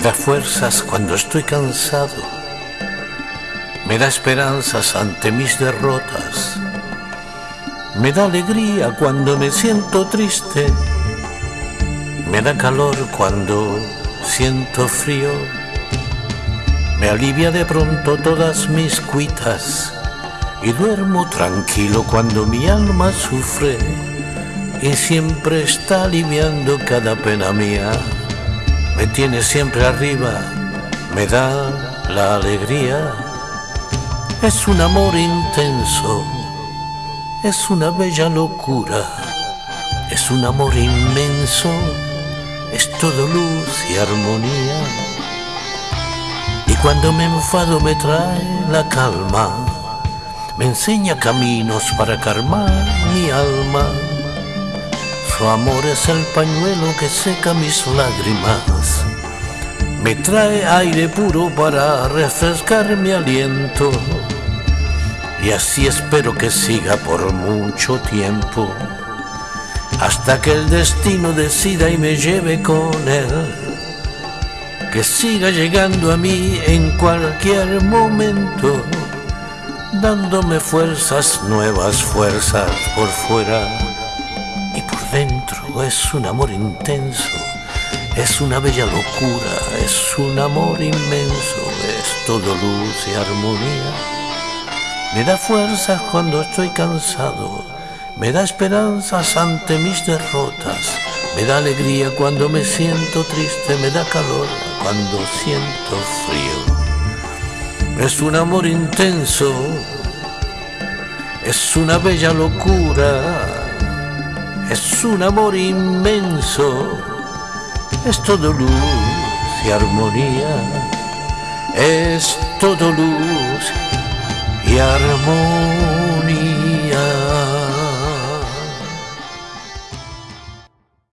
da fuerzas cuando estoy cansado, me da esperanzas ante mis derrotas, me da alegría cuando me siento triste, me da calor cuando siento frío, me alivia de pronto todas mis cuitas y duermo tranquilo cuando mi alma sufre y siempre está aliviando cada pena mía. Me tiene siempre arriba, me da la alegría. Es un amor intenso, es una bella locura, es un amor inmenso, es todo luz y armonía. Y cuando me enfado me trae la calma me enseña caminos para calmar mi alma. Su amor es el pañuelo que seca mis lágrimas. Me trae aire puro para refrescar mi aliento. Y así espero que siga por mucho tiempo. Hasta que el destino decida y me lleve con él. Que siga llegando a mí en cualquier momento dándome fuerzas, nuevas fuerzas por fuera y por dentro. Es un amor intenso, es una bella locura, es un amor inmenso, es todo luz y armonía. Me da fuerzas cuando estoy cansado, me da esperanzas ante mis derrotas, me da alegría cuando me siento triste, me da calor cuando siento frío. Es un amor intenso, es una bella locura, es un amor inmenso, es todo luz y armonía, es todo luz y armonía.